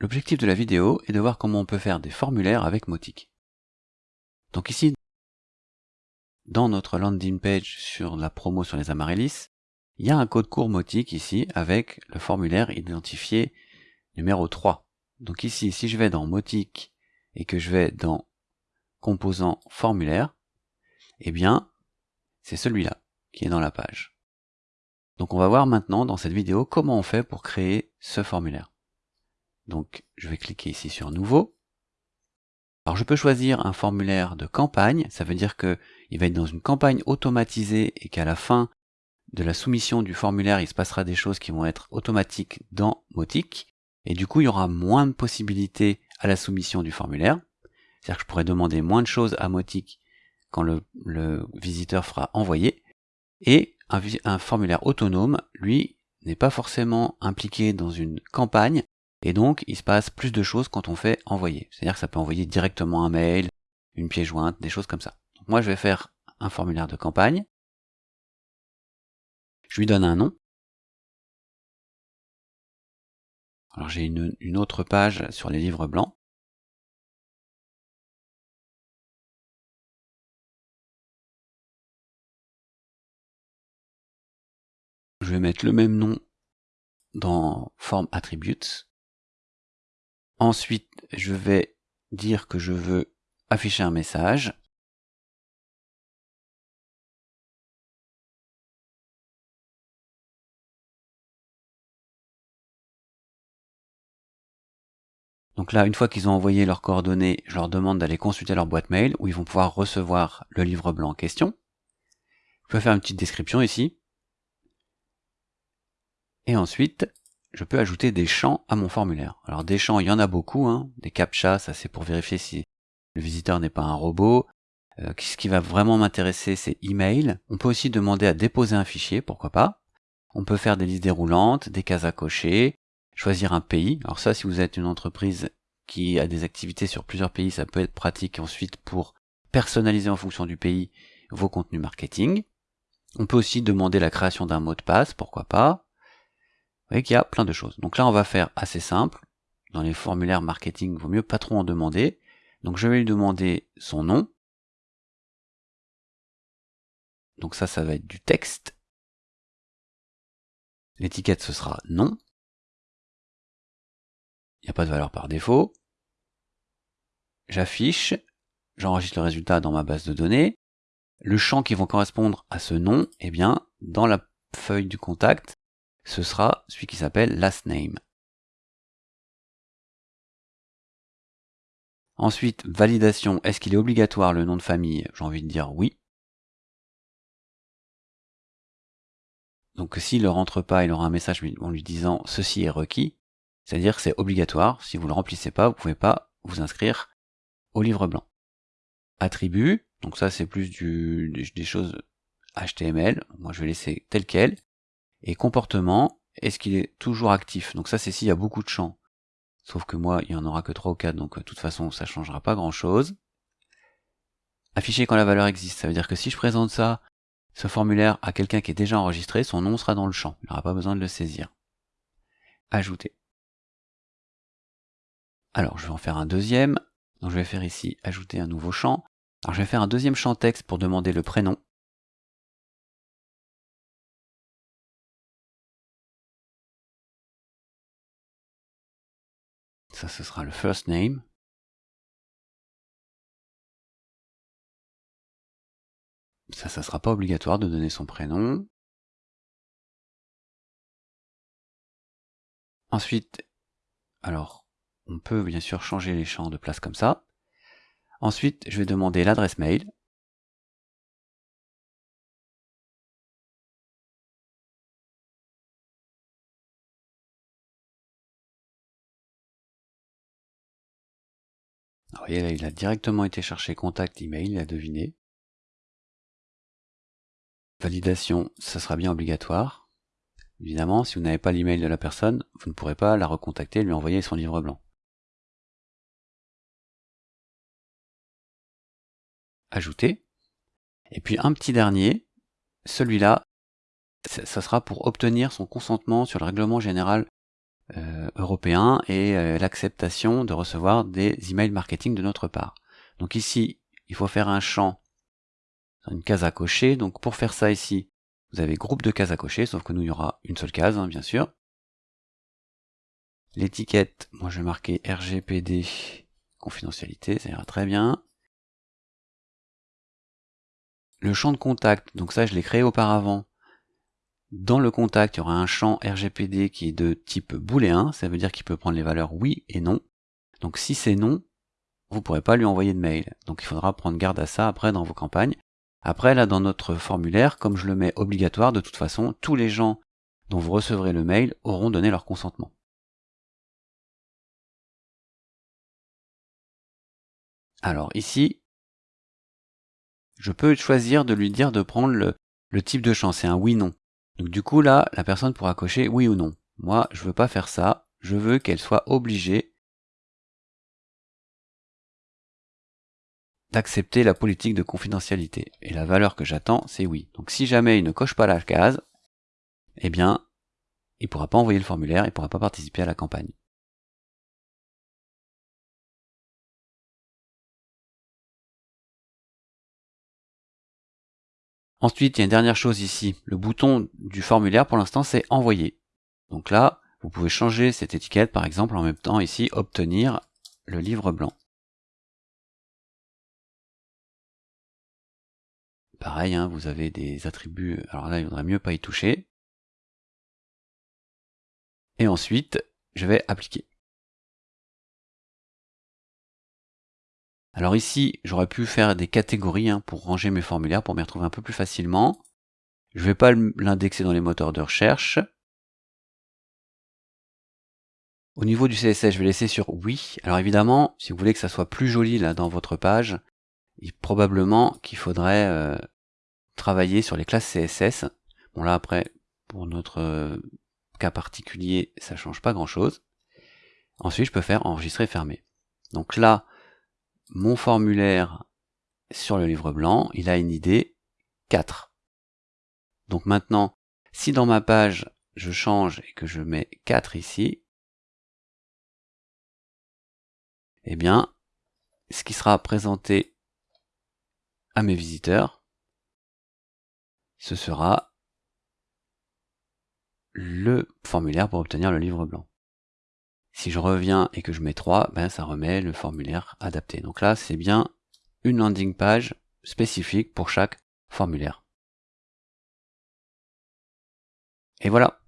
L'objectif de la vidéo est de voir comment on peut faire des formulaires avec Motic. Donc ici, dans notre landing page sur la promo sur les Amaryllis, il y a un code court Motic ici avec le formulaire identifié numéro 3. Donc ici, si je vais dans Motic et que je vais dans composant formulaire, eh bien, c'est celui-là qui est dans la page. Donc on va voir maintenant dans cette vidéo comment on fait pour créer ce formulaire. Donc je vais cliquer ici sur Nouveau. Alors je peux choisir un formulaire de campagne, ça veut dire que il va être dans une campagne automatisée et qu'à la fin de la soumission du formulaire, il se passera des choses qui vont être automatiques dans Motic, et du coup il y aura moins de possibilités à la soumission du formulaire. C'est-à-dire que je pourrais demander moins de choses à Motic quand le, visiteur fera envoyer, et un formulaire autonome, lui, n'est pas forcément impliqué dans une campagne, et donc, il se passe plus de choses quand on fait envoyer. C'est-à-dire que ça peut envoyer directement un mail, une pièce jointe, des choses comme ça. Moi, je vais faire un formulaire de campagne. Je lui donne un nom. Alors j'ai une, une, autre page sur les livres blancs. Je vais mettre le même nom dans forme attributes. Ensuite, je vais dire que je veux afficher un message. Donc là, une fois qu'ils ont envoyé leurs coordonnées, je leur demande d'aller consulter leur boîte mail où ils vont pouvoir recevoir le livre blanc en question. Je peux faire une petite description ici. Et ensuite, je peux ajouter des champs à mon formulaire. Alors des champs, il y en a beaucoup, hein. des captchas, ça c'est pour vérifier si le visiteur n'est pas un robot. Euh, ce qui va vraiment m'intéresser, c'est email. On peut aussi demander à déposer un fichier, pourquoi pas. On peut faire des listes déroulantes, des cases à cocher, choisir un pays. Alors ça, si vous êtes une entreprise qui a des activités sur plusieurs pays, ça peut être pratique ensuite pour personnaliser en fonction du pays vos contenus marketing. On peut aussi demander la création d'un mot de passe, pourquoi pas. Vous voyez qu'il y a plein de choses. Donc là, on va faire assez simple. Dans les formulaires marketing, il vaut mieux pas trop en demander. Donc je vais lui demander son nom. Donc ça, ça va être du texte. L'étiquette, ce sera nom. Il n'y a pas de valeur par défaut. J'affiche. J'enregistre le résultat dans ma base de données. Le champ qui va correspondre à ce nom, eh bien, dans la feuille du contact, ce sera celui qui s'appelle last name. Ensuite, validation, est-ce qu'il est obligatoire le nom de famille? J'ai envie de dire oui. Donc s'il ne rentre pas, il aura un message en lui disant ceci est requis, c'est-à-dire que c'est obligatoire, si vous ne le remplissez pas, vous ne pouvez pas vous inscrire au livre blanc. Attribut, donc ça c'est plus du, des choses HTML, moi je vais laisser tel quel, et comportement, est-ce qu'il est toujours actif? Donc ça c'est s'il y a beaucoup de champs. Sauf que moi, il y en aura que 3 ou 4, donc de toute façon, ça changera pas grand-chose. Afficher quand la valeur existe, ça veut dire que si je présente ça, ce formulaire à quelqu'un qui est déjà enregistré, son nom sera dans le champ. Il n'aura pas besoin de le saisir. Ajouter. Alors, je vais en faire un deuxième. Donc je vais faire ici ajouter un nouveau champ. Alors je vais faire un deuxième champ texte pour demander le prénom. Ça, ce sera le first name. Ça, ça sera pas obligatoire de donner son prénom. Ensuite, alors, on peut bien sûr changer les champs de place comme ça. Ensuite, je vais demander l'adresse mail. Vous voyez là, il a directement été chercher contact email, il a deviné. Validation, ça sera bien obligatoire. Évidemment, si vous n'avez pas l'email de la personne, vous ne pourrez pas la recontacter lui envoyer son livre blanc. Ajouter. Et puis un petit dernier, celui-là, ça sera pour obtenir son consentement sur le règlement général euh, européen et euh, l'acceptation de recevoir des emails marketing de notre part. Donc ici, il faut faire un champ, une case à cocher. Donc pour faire ça ici, vous avez groupe de cases à cocher, sauf que nous, il y aura une seule case, hein, bien sûr. L'étiquette, moi je vais marquer RGPD confidentialité, ça ira très bien. Le champ de contact, donc ça je l'ai créé auparavant. Dans le contact, il y aura un champ RGPD qui est de type booléen, ça veut dire qu'il peut prendre les valeurs oui et non. Donc si c'est non, vous ne pourrez pas lui envoyer de mail. Donc il faudra prendre garde à ça après dans vos campagnes. Après là dans notre formulaire, comme je le mets obligatoire, de toute façon, tous les gens dont vous recevrez le mail auront donné leur consentement. Alors ici, je peux choisir de lui dire de prendre le, le type de champ, c'est un oui-non. Donc du coup là, la personne pourra cocher oui ou non. Moi, je veux pas faire ça, je veux qu'elle soit obligée d'accepter la politique de confidentialité. Et la valeur que j'attends, c'est oui. Donc si jamais il ne coche pas la case, eh bien, il pourra pas envoyer le formulaire, il pourra pas participer à la campagne. Ensuite, il y a une dernière chose ici. Le bouton du formulaire, pour l'instant, c'est envoyer. Donc là, vous pouvez changer cette étiquette, par exemple, en même temps, ici, obtenir le livre blanc. Pareil, hein, vous avez des attributs, alors là, il vaudrait mieux pas y toucher. Et ensuite, je vais appliquer. Alors ici, j'aurais pu faire des catégories hein, pour ranger mes formulaires, pour m'y retrouver un peu plus facilement. Je ne vais pas l'indexer dans les moteurs de recherche. Au niveau du CSS, je vais laisser sur oui. Alors évidemment, si vous voulez que ça soit plus joli là dans votre page, il, probablement qu'il faudrait euh, travailler sur les classes CSS. Bon là après, pour notre euh, cas particulier, ça change pas grand chose. Ensuite, je peux faire enregistrer fermer. Donc là, mon formulaire sur le livre blanc, il a une idée 4. Donc maintenant, si dans ma page, je change et que je mets 4 ici, eh bien, ce qui sera présenté à mes visiteurs, ce sera le formulaire pour obtenir le livre blanc. Si je reviens et que je mets 3, ben ça remet le formulaire adapté. Donc là, c'est bien une landing page spécifique pour chaque formulaire. Et voilà,